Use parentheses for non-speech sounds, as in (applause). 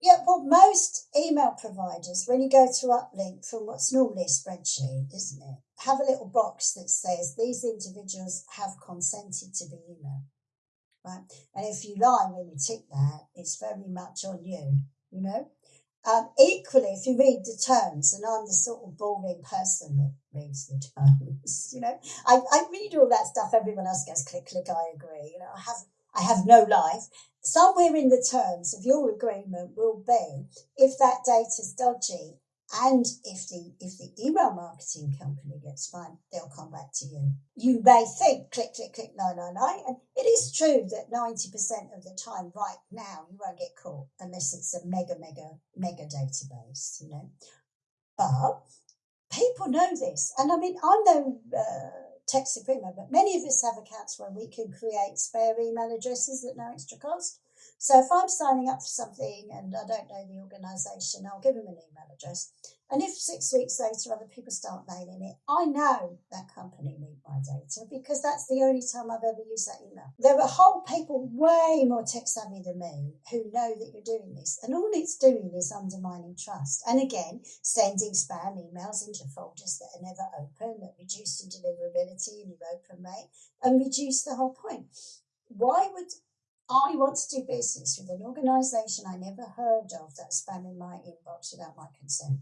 Yeah, well, most email providers, when you go to uplink from what's normally a spreadsheet, isn't it, have a little box that says these individuals have consented to be emailed. Right? And if you lie when you tick that, it's very much on you, you know? Um, equally, if you read the terms, and I'm the sort of boring person that reads the (laughs) terms, you know, I, I read all that stuff. Everyone else goes click, click, I agree. You know, I have I have no life. Somewhere in the terms of your agreement will be if that data's dodgy and if the if the email marketing company gets fined, they'll come back to you. You may think click click click no no no, and it is true that ninety percent of the time, right now, you won't get caught unless it's a mega mega mega database, you know. But people know this, and I mean I'm no uh, tech supremo, but many of us have accounts where we can create spare email addresses at no extra cost. So if I'm signing up for something and I don't know the organisation, I'll give them an email address. And if six weeks later other people start mailing it, I know that company need my data because that's the only time I've ever used that email. There are whole people way more tech savvy than me who know that you're doing this. And all it's doing is undermining trust. And again, sending spam emails into folders that are never open, that reduce the deliverability in your open rate and reduce the whole point. Why would I want to do business with an organisation I never heard of that's spamming my inbox without my consent.